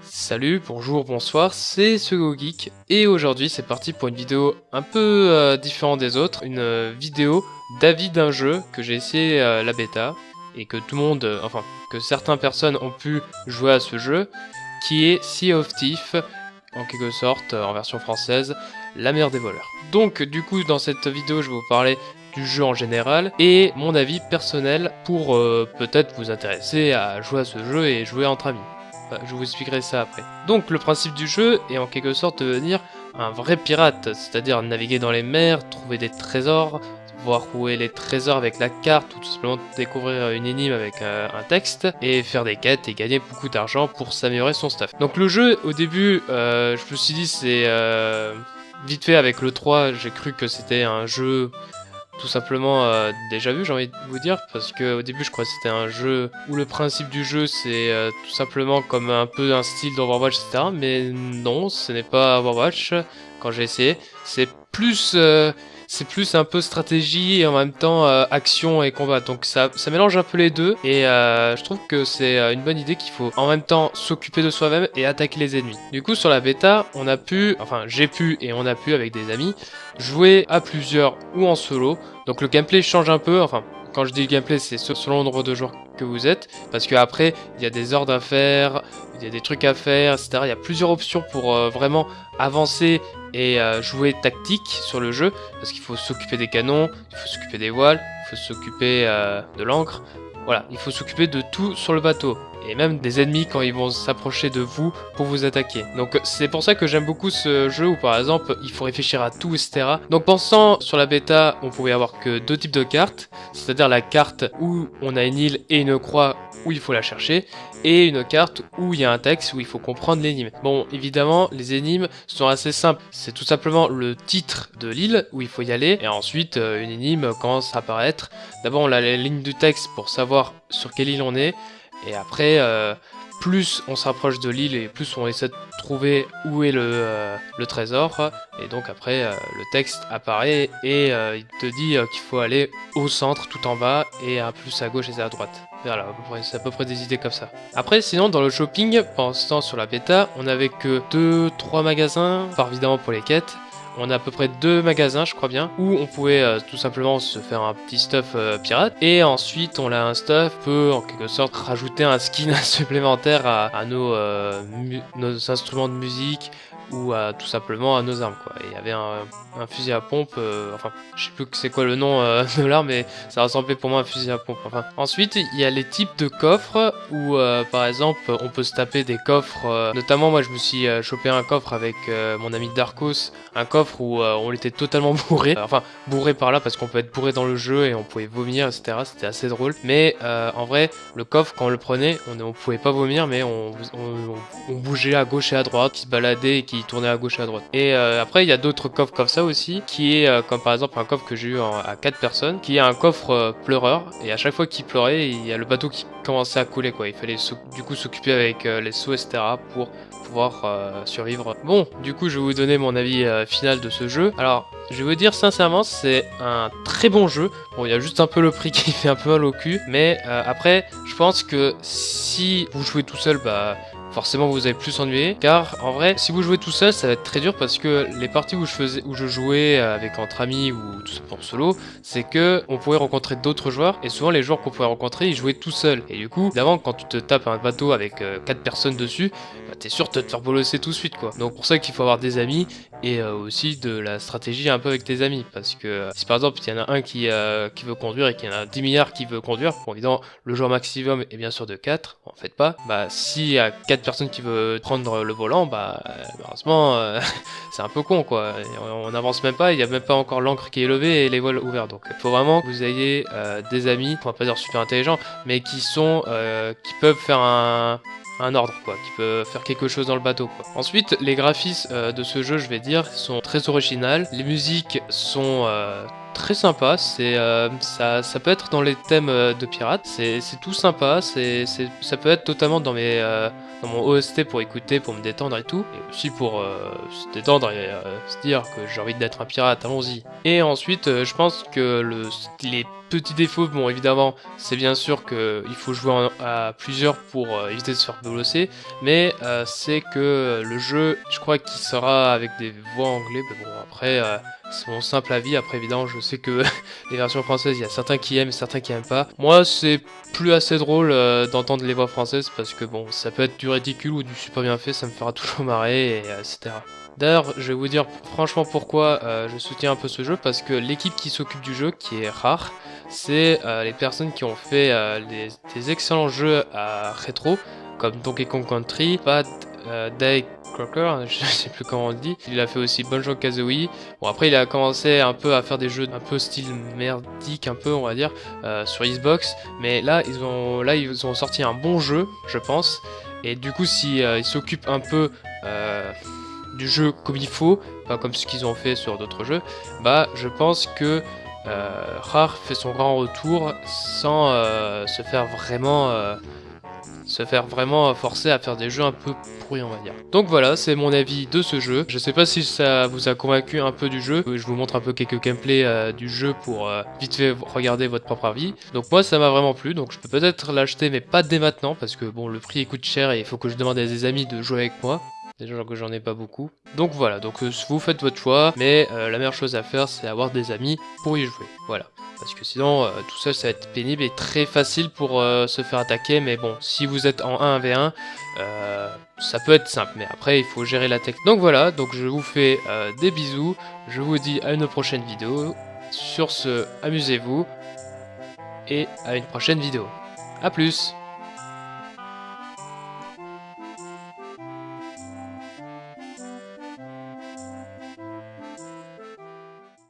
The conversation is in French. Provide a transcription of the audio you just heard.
Salut, bonjour, bonsoir, c'est Geek et aujourd'hui c'est parti pour une vidéo un peu euh, différente des autres, une euh, vidéo d'avis d'un jeu que j'ai essayé euh, la bêta et que tout le monde, enfin que certaines personnes ont pu jouer à ce jeu, qui est Sea of Thief, en quelque sorte en version française, la mer des voleurs. Donc du coup dans cette vidéo je vais vous parler du jeu en général et mon avis personnel pour euh, peut-être vous intéresser à jouer à ce jeu et jouer entre amis. Bah, je vous expliquerai ça après. Donc le principe du jeu est en quelque sorte de devenir un vrai pirate, c'est-à-dire naviguer dans les mers, trouver des trésors, voir où est les trésors avec la carte ou tout simplement découvrir une énigme avec euh, un texte et faire des quêtes et gagner beaucoup d'argent pour s'améliorer son stuff. Donc le jeu au début euh, je me suis dit c'est vite fait avec le 3 j'ai cru que c'était un jeu tout simplement euh, déjà vu j'ai envie de vous dire parce que au début je crois que c'était un jeu où le principe du jeu c'est euh, tout simplement comme un peu un style d'Overwatch etc mais non ce n'est pas Overwatch quand j'ai essayé c'est plus euh, c'est plus un peu stratégie et en même temps euh, action et combat. Donc ça, ça mélange un peu les deux et euh, je trouve que c'est une bonne idée qu'il faut en même temps s'occuper de soi-même et attaquer les ennemis. Du coup sur la bêta, on a pu, enfin j'ai pu et on a pu avec des amis jouer à plusieurs ou en solo. Donc le gameplay change un peu, quand je dis gameplay, c'est selon le nombre de joueurs que vous êtes, parce qu'après, il y a des ordres à faire, il y a des trucs à faire, etc. Il y a plusieurs options pour euh, vraiment avancer et euh, jouer tactique sur le jeu, parce qu'il faut s'occuper des canons, il faut s'occuper des voiles, il faut s'occuper euh, de l'encre, voilà, il faut s'occuper de tout sur le bateau et même des ennemis quand ils vont s'approcher de vous pour vous attaquer. Donc c'est pour ça que j'aime beaucoup ce jeu où par exemple il faut réfléchir à tout etc. Donc pensant sur la bêta on pouvait avoir que deux types de cartes, c'est-à-dire la carte où on a une île et une croix où il faut la chercher, et une carte où il y a un texte où il faut comprendre l'énigme. Bon, évidemment, les énigmes sont assez simples. C'est tout simplement le titre de l'île où il faut y aller, et ensuite euh, une énigme commence à apparaître. D'abord, on a la ligne du texte pour savoir sur quelle île on est, et après, euh, plus on s'approche de l'île et plus on essaie de trouver où est le, euh, trésor. Et donc après, euh, le texte apparaît et il te dit qu'il faut aller au centre, tout en bas, et un plus à gauche et à droite. Voilà, c'est à peu près des idées comme ça. Après, sinon, dans le shopping, pendant ce temps sur la bêta, on avait que 2-3 magasins, par évidemment pour les quêtes, on a à peu près deux magasins, je crois bien, où on pouvait euh, tout simplement se faire un petit stuff euh, pirate. Et ensuite, on a un stuff peut en quelque sorte rajouter un skin supplémentaire à, euh, nos instruments de musique ou tout simplement à nos armes quoi. Il y avait un, fusil à pompe, euh, enfin je sais plus c'est quoi le nom euh, de l'arme, mais ça ressemblait pour moi à un fusil à pompe. Enfin ensuite il y a les types de coffres où euh, par exemple on peut se taper des coffres. euh, notamment moi je me suis chopé un coffre avec mon ami Darkos, un coffre où on était totalement bourré. Enfin bourré par là parce qu'on peut être bourré dans le jeu et on pouvait vomir etc. C'était assez drôle. Mais en vrai le coffre quand on le prenait on, on pouvait pas vomir mais on, on, on bougeait à gauche et à droite, qui se baladait et qui tournait à gauche et à droite. Et euh, après il y a d'autres coffres comme ça aussi qui est euh, comme par exemple un coffre que j'ai eu à 4 personnes qui est un coffre euh, pleureur et à chaque fois qu'il pleurait il y a le bateau qui commençait à couler quoi. Il fallait du coup s'occuper avec les seaux etc. pour pouvoir survivre. Bon, du coup, je vais vous donner mon avis final de ce jeu. Alors, je vais vous dire sincèrement, c'est un très bon jeu. Bon, il y a juste un peu le prix qui fait un peu mal au cul, mais après, je pense que si vous jouez tout seul, bah forcément vous allez plus s'ennuyer car en vrai si vous jouez tout seul ça va être très dur parce que les parties où je faisais où je jouais avec entre amis ou tout simplement solo c'est que on pouvait rencontrer d'autres joueurs et souvent les joueurs qu'on pouvait rencontrer ils jouaient tout seuls. Et du coup d'avant quand tu te tapes un bateau avec 4 personnes dessus bah, t'es sûr de te faire bolosser tout de suite quoi. Donc pour ça qu'il faut avoir des amis et euh, aussi de la stratégie un peu avec tes amis parce que euh, si par exemple il y en a un qui, euh, qui veut conduire et qu'il y en a 10 milliards qui veut conduire bon évidemment le joueur maximum est bien sûr de 4 en fait pas. Bah s'il y a 4 personnes qui veulent prendre le volant bah euh, malheureusement euh, c'est un peu con quoi. On, on avance même pas il y a même pas encore l'encre qui est levée et les voiles ouvertes donc il faut vraiment que vous ayez euh, des amis on va pas dire super intelligents mais qui sont qui peuvent faire un un ordre quoi, qui peut faire quelque chose dans le bateau quoi. Ensuite, les graphismes euh, de ce jeu, je vais dire, sont très originales. Les musiques sont euh, très sympas. C'est euh, ça, ça peut être dans les thèmes de pirates. C'est tout sympa. C'est ça peut être totalement dans mes dans mon OST pour écouter, pour me détendre et tout, et aussi pour se détendre et se dire que j'ai envie d'être un pirate. Allons-y. Et ensuite, je pense que le les Petit défaut, bon évidemment, c'est bien sûr qu'il faut jouer à plusieurs pour euh, éviter de se faire bolosser, mais euh, c'est que le jeu, je crois qu'il sera avec des voix anglais, mais bon après, euh, c'est mon simple avis, après évidemment je sais que les versions françaises, il y a certains qui aiment, certains qui aiment pas. Moi c'est plus assez drôle d'entendre les voix françaises parce que bon, ça peut être du ridicule ou du super bien fait, ça me fera toujours marrer, et, etc. D'ailleurs, je vais vous dire franchement pourquoi je soutiens un peu ce jeu, parce que l'équipe qui s'occupe du jeu, qui est rare, c'est euh, les personnes qui ont fait euh, des excellents jeux à rétro, comme Donkey Kong Country, Bad euh, Day Crocker, je sais plus comment on le dit. Il a fait aussi Banjo Kazooie. Bon après il a commencé un peu à faire des jeux un peu style merdique un peu on va dire sur Xbox, mais là ils ont là ils ont sorti un bon jeu je pense. Et du coup si ils s'occupent un peu du jeu comme il faut, pas comme ce qu'ils ont fait sur d'autres jeux, bah je pense que euh, Rare fait son grand retour sans euh, se faire vraiment euh, se faire vraiment forcer à faire des jeux un peu pourris on va dire. Donc voilà, c'est mon avis de ce jeu. Je sais pas si ça vous a convaincu un peu du jeu. Je vous montre un peu quelques gameplays du jeu pour vite fait regarder votre propre avis. Donc moi ça m'a vraiment plu, donc je peux peut-être l'acheter mais pas dès maintenant parce que bon le prix coûte cher et il faut que je demande à des amis de jouer avec moi. Déjà que j'en ai pas beaucoup. Donc voilà, donc euh, vous faites votre choix, mais euh, la meilleure chose à faire c'est avoir des amis pour y jouer. Voilà. Parce que sinon, euh, tout seul ça va être pénible et très facile pour se faire attaquer. Mais bon, si vous êtes en 1v1, ça peut être simple. Mais après, il faut gérer la technique. Donc voilà, donc je vous fais des bisous. Je vous dis à une prochaine vidéo. Sur ce, amusez-vous. Et à une prochaine vidéo. A plus